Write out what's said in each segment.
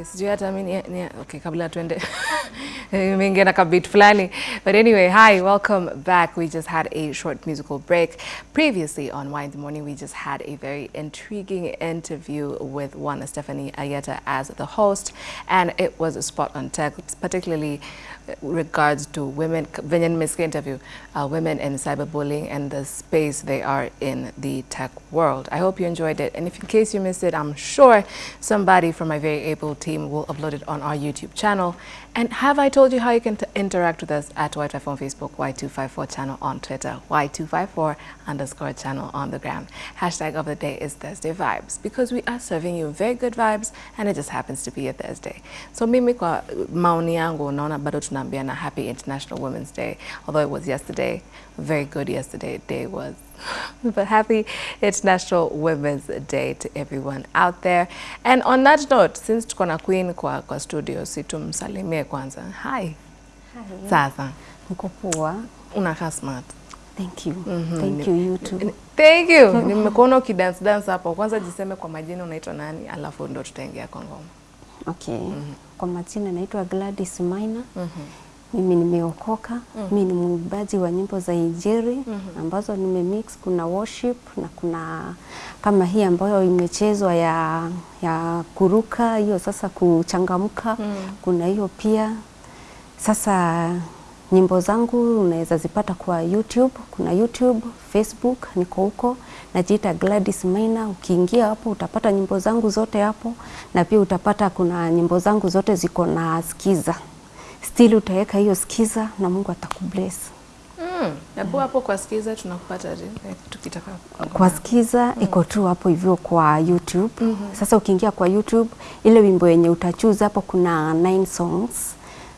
Okay, sijui hata ni, okay, kabla tuende eh, nimeingia na kabit fulani. But anyway, hi, welcome back. We just had a short musical break. Previously on Why in the Morning, we just had a very intriguing interview with one Stephanie Ayeta as the host, and it was a spot on tech, particularly regards to women, venye nimesikia interview, uh, women in cyberbullying and the space they are in the tech world. I hope you enjoyed it. And if in case you missed it, I'm sure somebody from my very able team will upload it on our YouTube channel. And have I told you how you can interact with us at Y254 on Facebook, Y254 channel on Twitter, Y254 underscore channel on the gram. Hashtag of the day is Thursday Vibes because we are serving you very good vibes and it just happens to be a Thursday. So mimi kwa maoni yangu bado tunaambiana happy International Women's Day. Although it was yesterday, very good yesterday day was. but happy International Women's Day to everyone out there. And on that note, since tuko na queen kwa, kwa studio, si tumsalimie kwanza. Hi. Hi. Sasa, Mkupua. poa. unakaa smart. Thank you. Mhm. Thank you you too. Thank you. Nimekuona ukidance dance hapo. Kwanza jiseme kwa majina unaitwa nani, alafu ndo tutaingia kwa ngoma. Okay. Kwa majina naitwa Gladys Maina. Mhm. Mimi nimeokoka. Mimi ni mwimbaji wa nyimbo za Injili ambazo nimemix, kuna worship na kuna kama hii ambayo imechezwa ya ya kuruka, hiyo sasa kuchangamka. Kuna hiyo pia. Sasa nyimbo zangu unaweza zipata kwa YouTube, kuna YouTube, Facebook, niko huko najiita Gladys Maina. Ukiingia hapo utapata nyimbo zangu zote hapo, na pia utapata kuna nyimbo zangu zote ziko na skiza, still utaweka hiyo skiza na Mungu atakubless. Mm. Hapo hapo kwa skiza tunakupata? Eh, tukitaka kwa mm. iko tu hapo hivyo kwa YouTube. Mm -hmm. Sasa ukiingia kwa YouTube, ile wimbo yenye utachuza hapo kuna nine songs.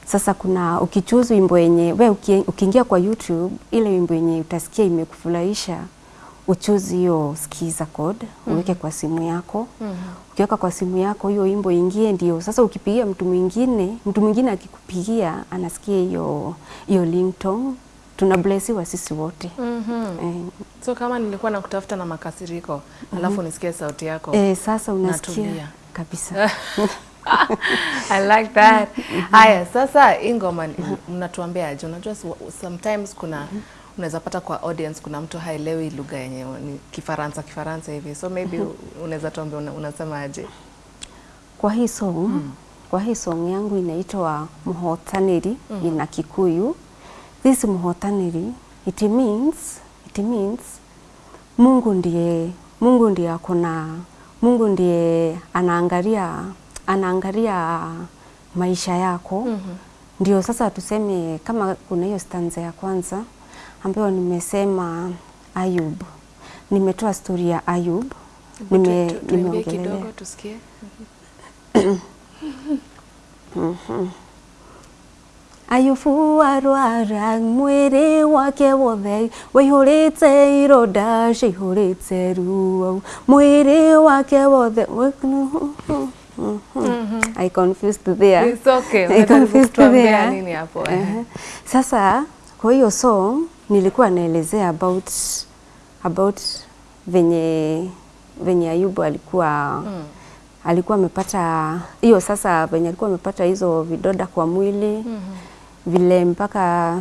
Sasa kuna ukichuza wimbo yenye we ukiingia kwa YouTube, ile wimbo yenye utasikia imekufurahisha uchoose hiyo skiza code uweke kwa simu yako. mm. Ukiweka kwa simu yako hiyo imbo ingie, ndio sasa ukipigia mtu mwingine, mtu mwingine akikupigia anasikia hiyo hiyo ringtone, Tunablesiwa sisi wote. mm -hmm. Eh, So kama nilikuwa nakutafuta na makasiriko, alafu nisikie sauti yako. Eh, sasa unasikia Natulia. kabisa. I like that. Haya, sasa hii ngoma ni- mnatuambiaje? Unajua sometimes kuna unaweza pata kwa audience kuna mtu haelewi lugha yenye ni Kifaransa Kifaransa hivi. So maybe unaweza tuambia una, unasemaje? Kwa hii song, kwa hii song yangu inaitwa Muhotaniri ina Kikuyu. This Muhotaniri it means it means Mungu ndiye Mungu ndiye akona Mungu ndiye anaangalia anaangalia maisha yako. mm -hmm. Ndio sasa tuseme kama kuna hiyo stanza ya kwanza ambayo nimesema Ayub. Nimetoa stori ya Ayub. Nime, Tu- tu- tuimbie nimeongelelea kidogo tusikie. Ayubu arwara mwĩrĩ wake wothe wĩihũrĩte ironda cihũrĩte ruo mwĩrĩ wake wothe I confused there. It's okay. I confused there. nini hapo? Sasa kwa hiyo song nilikuwa naelezea about about venye venye Ayubu alikuwa Mm. alikuwa amepata hiyo sasa venye alikuwa amepata hizo vidoda kwa mwili mm -hmm. vile mpaka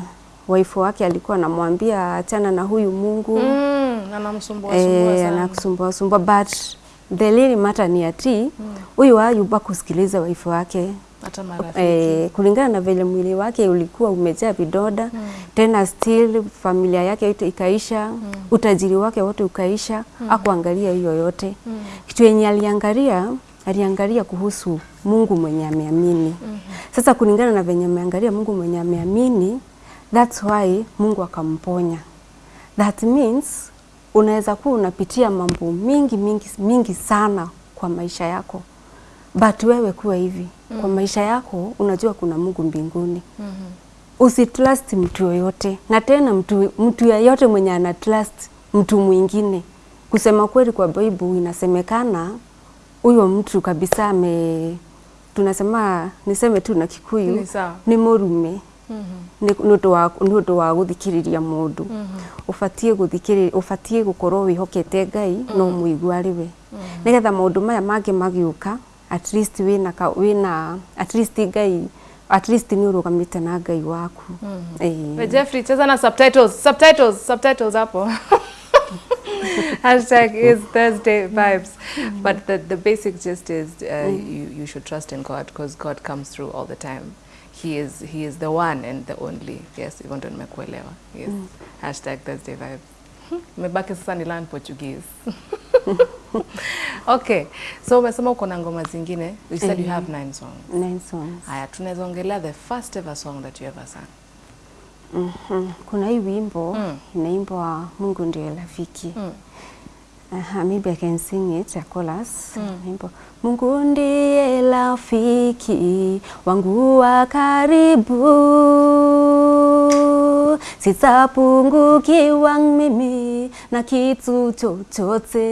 waifu wake alikuwa anamwambia achana na huyu Mungu Mm, anamsumbua sumbua sana. anakusumbua sumbua but the really matter ni ati huyu mm. Ayubu akusikiliza waifu wake Hata marafiki. eh, kulingana na vile mwili wake ulikuwa umejaa vidoda mm. tena still familia yake yote ikaisha mm. utajiri wake wote ukaisha mm. akuangalia hiyo yote mm. kitu yenye aliangalia aliangalia kuhusu Mungu mwenye ameamini mm -hmm. sasa kulingana na venye ameangalia Mungu mwenye ameamini that's why Mungu akamponya that means unaweza kuwa unapitia mambo mingi mingi mingi sana kwa maisha yako but wewe kuwa hivi mm. kwa maisha yako unajua kuna Mungu mbinguni. Mm -hmm. usitrust mtu yoyote. Na tena mtu, mtu yeyote mwenye ana trust mtu mwingine. Kusema kweli kwa Bible inasemekana huyo mtu kabisa ame tunasema niseme tu na Kikuyu Ni ni murume. Mhm. nä å ndå wa gå thikä rä ria må ndå å batiä gå korwo wä hokete ngai no må igua rä we. Nä getha maå ndå maya mangä magä å ka at least wina ka wina at least ngai at least ni urugamite na ngai waku eh We Jeffrey, cheza na subtitles, subtitles, subtitles hapo. Hashtag is Thursday vibes. But the, the basic gist is uh, you, you should trust in God because God comes through all the time. He is, he is the one and the only. Yes, hivyo ndo nimekuelewa. Yes. Hashtag Thursday vibes. Imebaki sasa ni learn Portuguese. okay, so umesema uko na ngoma zingine. You said mm -hmm. you have nine songs. nine songs Haya, tunaweza ongelea the first ever song that you ever sang. Mm -hmm. kuna hii wimbo Mm. inaimbwa Mungu ndiye rafiki Mm. Aha, maybe I can sing it a chorus. Mm. Mungu ndiye rafiki wangu wa karibu, sitapungukiwa mimi na kitu chochote.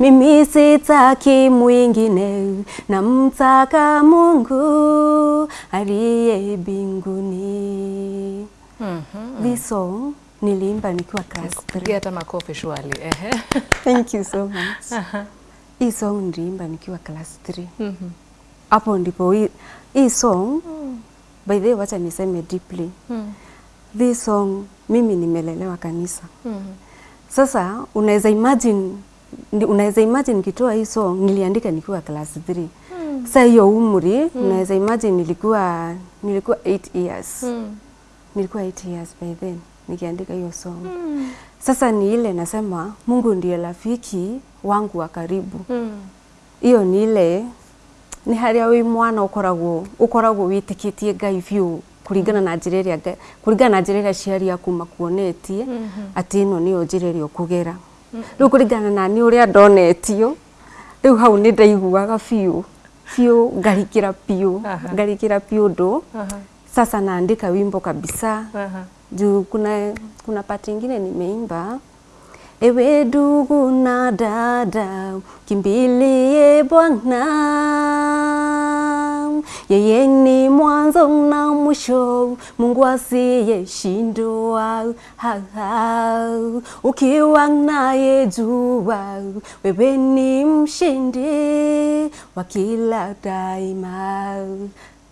Mimi sitaki mwingine, namtaka Mungu aliye binguni. Mhm. This song niliimba nikiwa class 3. Pigia hata makofi shwali. Thank you so much. Hii song niliimba nikiwa class 3. Mhm. Hapo ndipo hii, song by the way, wacha niseme deeply. Mm. This song mimi nimelelewa kanisa. Mhm. Sasa unaweza imagine unaweza imagine nikitoa hii song niliandika nikuwa class 3. mm. Sasa hiyo umri unaweza imagine nilikuwa nilikuwa 8 years. Mm. Nilikuwa 8 years by then nikiandika hiyo song. mm. Sasa ni ile nasema Mungu ndiye rafiki wangu wa karibu. Mm. Iyo ni ile ni haria wi mwana ukoragwo ukoragwo witikitie Ngai biũ kuringana na ĩrĩa Ngai- kuringana na njĩra ĩrĩa aciari aku makuonetie atĩ ĩno nĩyo njĩra ĩrĩa ũkũgera. Rĩu kũringana na niĩ ũrĩa ndonetio rĩu hau nä ndaiguaga biũ biũ ngarikira ngarikira ngarikĩra biũ ũndũ Aha. sasa naandika wimbo kabisa. Juu kuna kuna pati ingine nimeimba ewe ndugu na dada kimbilie Bwana. Yeye ni mwanzo na mwisho Mungu asiyeshindwa. Ukiwa naye jua wewe ni mshindi wa kila daima.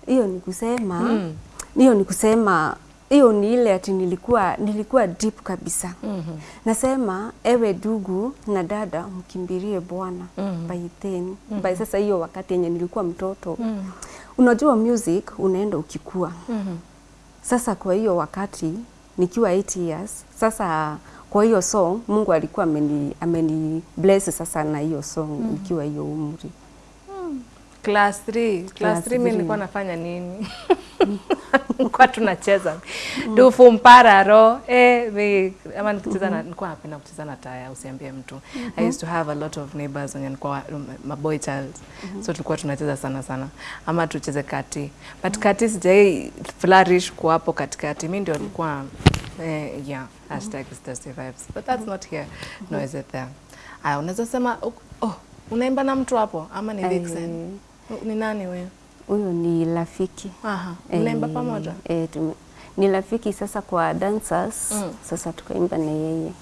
Hiyo ni kusema Mm. ni kusema hiyo ni ile ati nilikuwa nilikuwa deep kabisa. mm -hmm. Nasema ewe dugu na dada mkimbirie Bwana mm -hmm. by then. mm -hmm. By sasa hiyo wakati yenye nilikuwa mtoto. Mm. -hmm. Unajua music unaenda ukikua. mm -hmm. Sasa kwa hiyo wakati nikiwa 8 years, sasa kwa hiyo song Mungu alikuwa ameni ameni bless sasa na hiyo song mm -hmm. nikiwa hiyo umri. Class 3. Class Class 3 mimi nilikuwa nafanya nini? Nilikuwa tunacheza dufu mpara ro. eh, mi- ama nikicheza na nilikuwa napenda kucheza na taya, usiambie mtu. I used to have a lot of neighbors wenye nilikuwa my boy child, so tulikuwa tunacheza sana sana, ama tucheze kati, but kati sijai flourish kwa hapo katikati. Mimi ndio nilikuwa eh, yeah hashtag Thursday vibes, but that's not here, No is it there. Aya, unaweza sema oh, unaimba na mtu hapo ama ni Vixen? Ni nani wewe? Huyo ni rafiki. Aha, mnaimba e, pamoja? Eh, tume, ni rafiki sasa kwa dancers Mm. sasa tukaimba na yeye.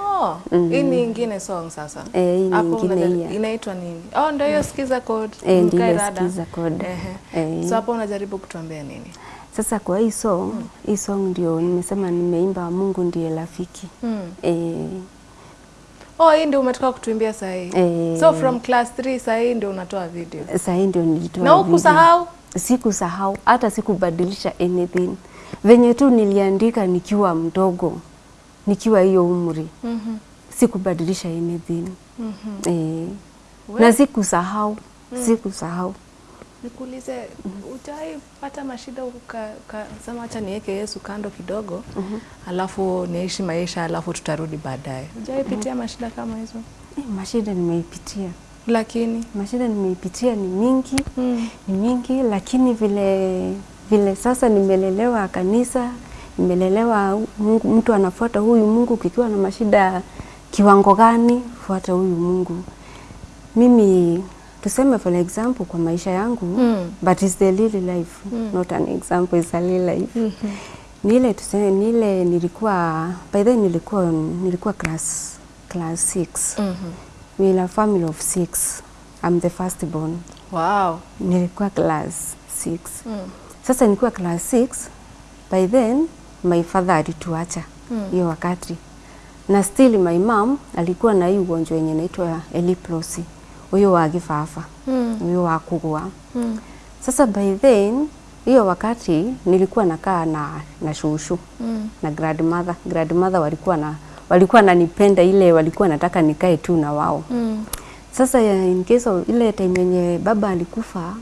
Oh, mm. hii ni ingine song sasa. Eh, hii ni ingine Inaitwa nini? Oh, ndio hiyo skiza code. Eh, ndio skiza code. Eh. So hapo unajaribu kutuambia nini? Sasa kwa hii song, hii song ndio nimesema nimeimba Mungu ndiye rafiki. Mm. Eh, Oh, hii ndio umetoka kutuimbia saa hii. Eh. So from class 3 saa hii ndio unatoa video. sasa hii ndio nilitoa Na video. hukusahau? Sikusahau hata sikubadilisha anything. Venye tu niliandika nikiwa mdogo, nikiwa hiyo umri, Mhm. sikubadilisha anything. Mhm. Eh, Well. na sikusahau, sikusahau. Nikuulize, ujai pata mashida uka- ukasema acha niweke Yesu kando kidogo, alafu niishi maisha, alafu tutarudi baadaye. Ujai pitia mashida kama hizo? Eh, mashida nimeipitia, Lakini mashida nimeipitia ni mingi mm. ni mingi, lakini vile vile sasa nimelelewa kanisa, nimelelewa Mungu, mtu anafuata huyu Mungu, kikiwa na mashida kiwango gani, fuata huyu Mungu. Mimi tuseme for example kwa maisha yangu Mm. but it's the real life Mm. not an example, is a real life mm -hmm. nile tuseme, nile nilikuwa by then nilikuwa nilikuwa class class 6 mm -hmm. we are family of 6 I'm the first born. Wow. Nilikuwa class 6. Mm. Sasa nilikuwa class 6, by then my father alituacha hiyo mm. wakati, na still my mom alikuwa na hii ugonjwa yenye inaitwa epilepsy, huyo wa kifafa, Mm. huyo wa kugua. Mm. Sasa by then hiyo wakati nilikuwa nakaa na, na shushu Mm. na grandmother. Grandmother walikuwa na walikuwa nanipenda ile, walikuwa nataka nikae tu na wao. Mm. Sasa ya in case of ile time yenye baba alikufa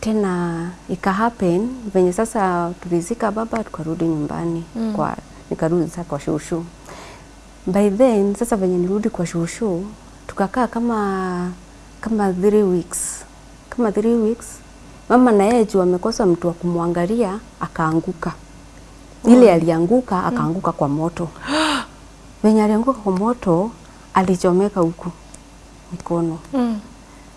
tena ika happen venye sasa tulizika baba tukarudi nyumbani Mm. kwa nikarudi sasa kwa shushu. By then sasa venye nirudi kwa shushu tukakaa kama kama three weeks kama three weeks mama na yeye juu amekosa mtu wa kumwangalia akaanguka. Ile alianguka akaanguka kwa moto. Venye alianguka kwa moto alichomeka huku mikono. Mm.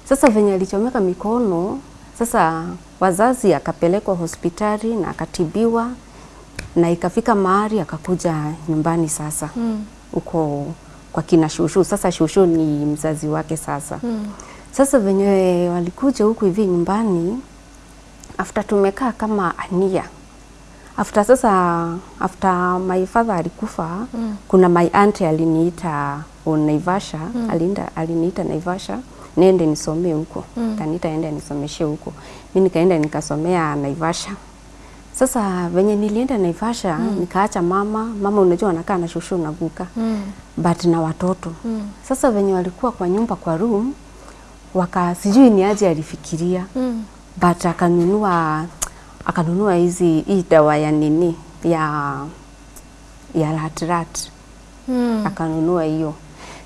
Sasa venye alichomeka mikono, sasa wazazi akapelekwa hospitali na akatibiwa na ikafika mahali akakuja nyumbani sasa huko Mm. huko kwa kina shushu. Sasa shushu ni mzazi wake sasa. Mm. Sasa venye walikuja huku hivi nyumbani, after tumekaa kama ania after sasa after my father alikufa Mm. kuna my aunt aliniita on Naivasha alinda aliniita Naivasha niende nisomee huko Mm. kaniita ende nisomeshe huko mimi nikaenda nikasomea Naivasha sasa venye nilienda Naivasha mm. nikaacha mama mama unajua anakaa na shushu na guka Mm. but na watoto Mm. sasa venye walikuwa kwa nyumba kwa room waka sijui ni aje alifikiria Mm. but akanunua akanunua hizi hii dawa ya nini ya ya ratrat Mm. akanunua hiyo.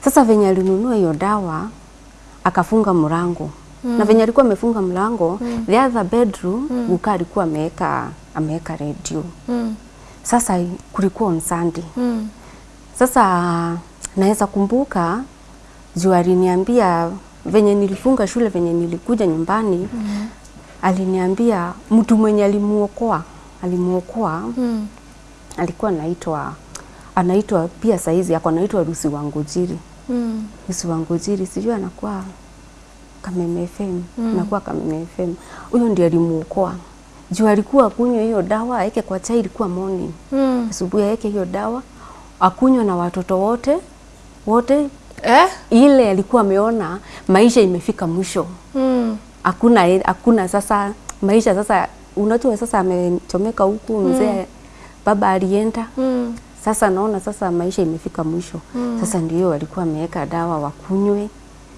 Sasa venye alinunua hiyo dawa akafunga mlango mm. na venye alikuwa amefunga mlango mm. the other bedroom mm. Guka alikuwa ameweka ameweka radio. Mm. Sasa kulikuwa on Sunday. Mm. Sasa naweza kumbuka juu aliniambia venye nilifunga shule, venye nilikuja nyumbani mm. aliniambia mtu mwenye alimuokoa alimuokoa Mm. alikuwa anaitwa anaitwa pia saizi ako anaitwa Rusi Wangujiri. Mm. Rusi Wangujiri sijui anakuwa Kameme FM, mm. anakuwa Kameme FM. Huyo ndiye alimuokoa. Juu alikuwa akunywa hiyo dawa aeke kwa chai, ilikuwa morning. Mm. Asubuhi aeke hiyo dawa akunywa na watoto wote wote, Eh? ile alikuwa ameona maisha imefika mwisho. Mm. Hakuna hakuna sasa maisha sasa, unajua sasa amechomeka huku mzee, mm. baba alienda Mm. sasa naona sasa maisha imefika mwisho mm. Sasa ndio walikuwa ameweka dawa wakunywe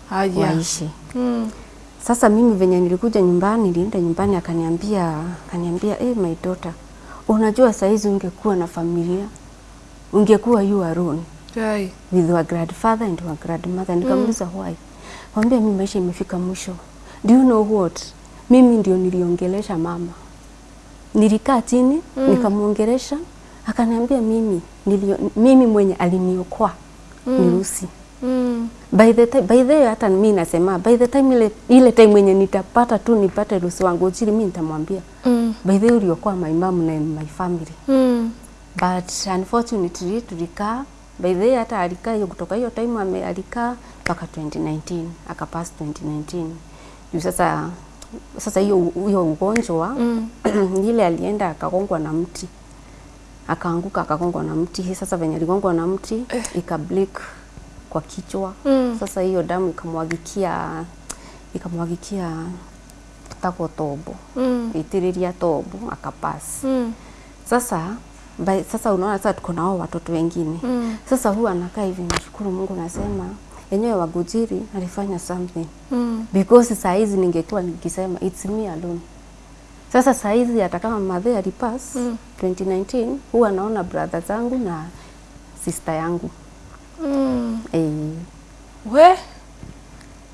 Haya. waishi. Mm. Sasa mimi venye nilikuja nyumbani, nilienda nyumbani akaniambia akaniambia hey, my daughter, unajua saizi ungekuwa na familia ungekuwa you alone Ai. with her grandfather and her grandmother. Nikamuuliza why? Mwambia mimi maisha imefika mwisho. Do you know what? Mimi ndio niliongelesha mama. Nilikaa chini mm. nikamuongelesha, akaniambia mimi nilio, mimi mwenye aliniokoa mm. ni Lucy. Mm. By the time, by the way, hata mimi nasema by the time ile, ile time mwenye nitapata tu nipate Lucy wangu chini, mimi nitamwambia Mm. by the way uliokoa my mom na my family Mm. but unfortunately tulikaa by the way hata alikaa hiyo kutoka hiyo time ame alikaa mpaka 2019 akapass 2019 juu sasa sasa hiyo hiyo ugonjwa Mm. ile alienda akagongwa na mti akaanguka akagongwa na mti sasa venye aligongwa na mti eh. ikablik kwa kichwa Mm. sasa hiyo damu ikamwagikia ikamwagikia tako tobo Mm. itiriria tobo akapass Mm. sasa by, sasa unaona sasa tuko nao watoto wengine Mm. sasa huwa anakaa hivi nashukuru Mungu nasema yenyewe Wagujiri alifanya something Mm. because saa hizi ningekuwa nikisema it's me alone. Sasa saa hizi hata kama madhe alipass Mm. 2019 huwa naona brother zangu na sister yangu Mm. eh, We?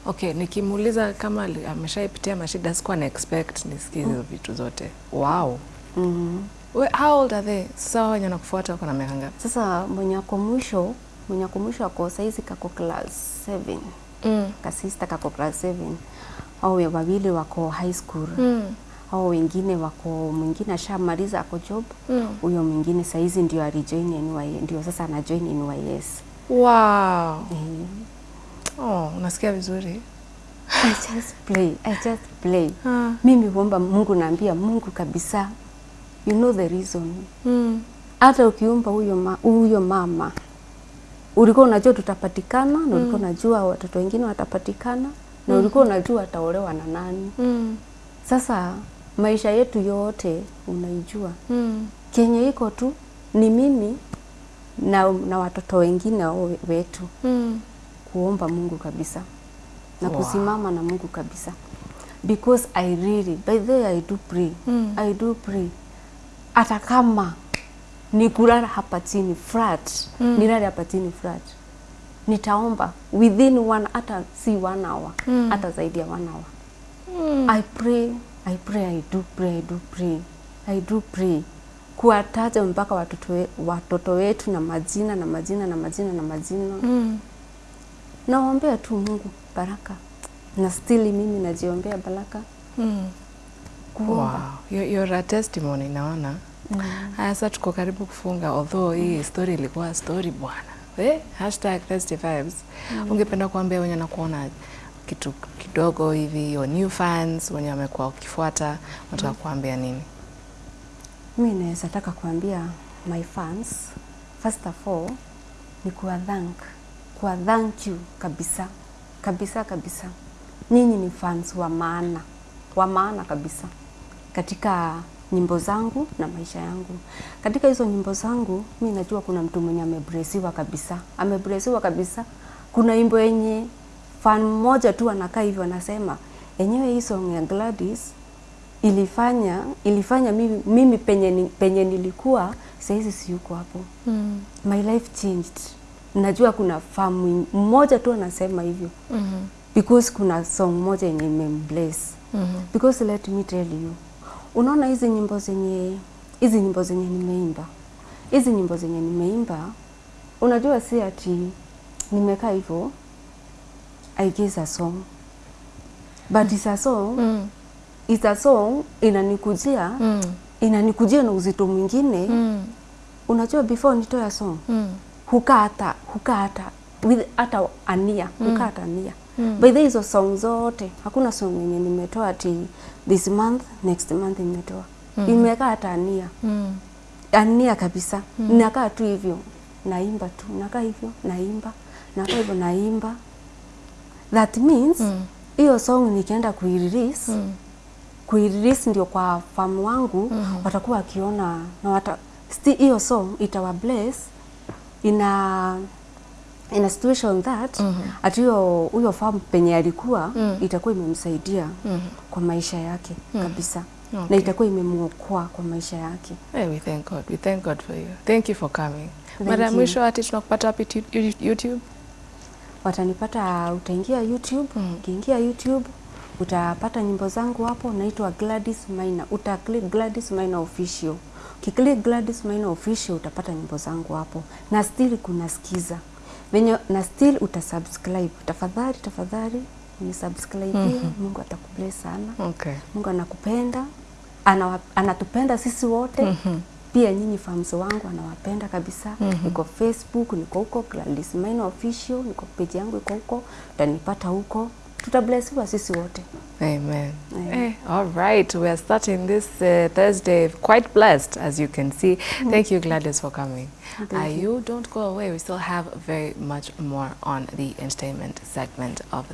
Okay, nikimuuliza kama ameshaipitia mashida sikuwa na expect nisikie hizo mm. vitu zote. Wow. mm. We, how old are they? Sasa wenye nakufuata wako na miaka ngapi? Sasa mwenye ako mwisho mwenye ako mwisho ako saizi kako class 7 Mm. kasista kako class 7 au wawili wako high school Mm. au wengine wako mwingine ashamaliza ako job Mm. huyo mwingine saizi ndio alijoin NYS, ndio sasa anajoin NYS Wow. Mm. Oh, unasikia vizuri? I just play, I just play. Ha. Mimi huomba Mungu, naambia Mungu kabisa, you know the reason. Mm. Hata ukiumba huyo ma, huyo mama ulikuwa unajua tutapatikana na ulikuwa unajua watoto wengine watapatikana na ulikuwa unajua ataolewa na nani. Mm. Sasa maisha yetu yote unaijua, Mm. kenye iko tu ni mimi na, na watoto wengine wetu Mm. kuomba Mungu kabisa na Wow. kusimama na Mungu kabisa because I really by the way I do pray Mm. I do pray hata kama ni kulala hapa chini flat Mm. nilale hapa chini flat nitaomba within one hata si one hour Mm. hata zaidi ya one hour Mm. I pray I pray I do pray I do pray I do pray kuwataja mpaka watoto, we, watoto wetu na majina na majina na majina na majina Mm. naombea tu Mungu baraka na stili mimi najiombea baraka Mm. Kuomba Wow. You're, a testimony naona. Haya sasa tuko karibu kufunga although hii story ilikuwa story bwana. Eh, hashtag Thirsty Vibes. Mm. Ungependa kuambia wenye nakuona kitu kidogo hivi your new fans wenye wamekuwa ukifuata unataka kuambia nini? Mimi naweza taka kuambia my fans first of all ni kuwa thank kuwa thank you kabisa kabisa kabisa nyinyi ni fans wa maana wa maana kabisa katika nyimbo zangu na maisha yangu. Katika hizo nyimbo zangu mi najua kuna mtu mwenye amebresiwa kabisa. Amebresiwa kabisa. Kuna imbo yenye fan mmoja tu anakaa hivyo anasema enyewe hii song ya Gladys ilifanya ilifanya mimi, mimi penye, penye nilikuwa sahizi siyuko hapo. Mm. my life changed. Najua kuna fan mmoja tu anasema hivyo. Mm -hmm. because kuna song moja yenye imembless mm -hmm. because let me tell you unaona hizi nyimbo zenye hizi nyimbo zenye nimeimba hizi nyimbo zenye nimeimba unajua si ati nimekaa hivyo I guess a song but it's a song Mm. it's a song inanikujia Mm. inanikujia na uzito mwingine Mm. unajua before nitoa song Mm. hukaa hata hukaa hata with hata ania hukaa hata ania Mm. by the hizo song zote hakuna song yenye nimetoa ati this month next month nimetoa Mm. imekaa hata ania Mm. ania kabisa Mm. nakaa tu hivyo naimba tu nakaa hivyo naimba nakaa hivyo naimba that means Mm. hiyo song nikienda kuirelease Mm. kuirelease ndio kwa famu wangu Mhm. watakuwa wakiona na wata sti hiyo song itawa bless ina in a situation that Mhm. ati hiyo huyo farm penye alikuwa Mm. itakuwa imemsaidia mm -hmm. kwa maisha yake mm -hmm. kabisa Okay. na itakuwa imemuokoa kwa maisha yake Hey, we thank God. We thank God for you. Thank you for coming. Mara mwisho ati tunakupata wapi YouTube? watanipata utaingia YouTube Mm. ukiingia YouTube utapata nyimbo zangu hapo naitwa Gladys Maina uta click Gladys Maina official ukiclick Gladys Maina official utapata nyimbo zangu hapo na still kuna sikiza venye na still utasubscribe. Tafadhali tafadhali ni subscribe Mungu atakubless sana. Okay. Mungu anakupenda ana, anatupenda sisi wote. Mm -hmm. pia nyinyi fans wangu anawapenda kabisa. Mm -hmm. niko Facebook niko huko Gladys Maina official niko page yangu iko huko utanipata huko tutablessiwa sisi wote Amen. Amen. Eh, all right. We are starting this uh, Thursday quite blessed, as you can see. Thank you, Gladys, for coming. Thank Uh, you don't go away. We still have very much more on the entertainment segment of the